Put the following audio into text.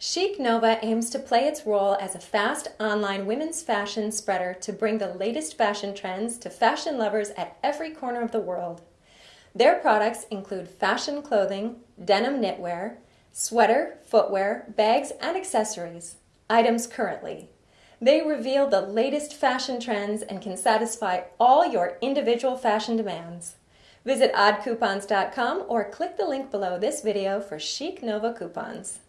Chic Nova aims to play its role as a fast online women's fashion spreader to bring the latest fashion trends to fashion lovers at every corner of the world. Their products include fashion clothing, denim knitwear, sweater, footwear, bags, and accessories. Items currently. They reveal the latest fashion trends and can satisfy all your individual fashion demands. Visit oddcoupons.com or click the link below this video for Chic Nova coupons.